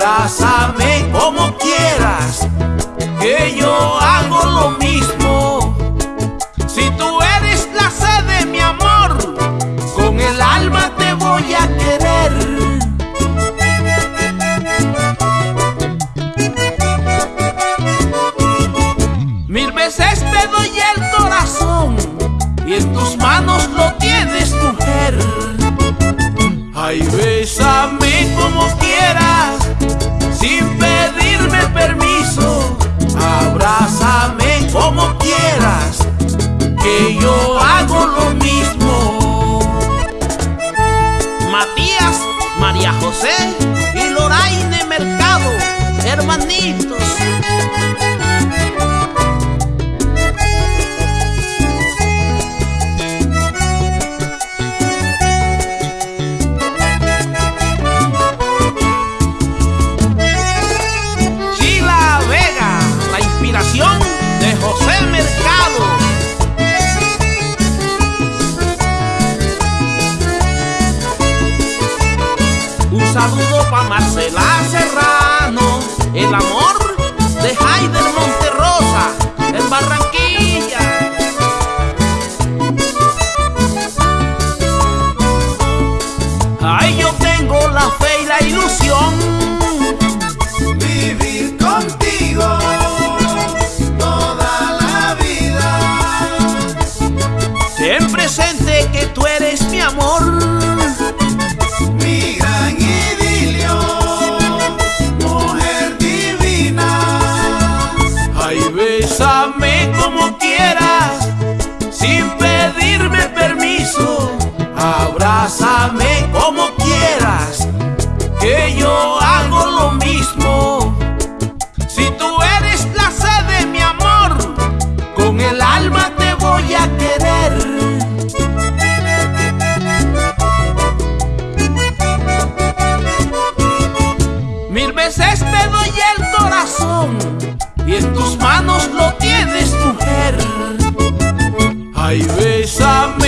Abrázame como quieras, que yo hago lo mismo. Si tú eres la sed de mi amor, con el alma te voy a querer. Mil veces te doy el corazón y en tus manos lo tienes, mujer. Ay, bésame como quieras, que yo hago lo mismo. Matías, María José y Loraine Mercado, hermanitos. Saludo para Marcela Serrano, el amor de Haider Monterrosa, en Barranquilla. Ay, yo tengo la fe y la ilusión Vivir contigo toda la vida. Ten presente que tú eres mi amor. Bésame como quieras, sin pedirme permiso. Abrázame como quieras, que yo hago lo mismo. Si tú eres la sed de mi amor, con el alma te voy a querer. Mil veces te doy el corazón y en tus manos lo tienes, mujer. Ay, bésame.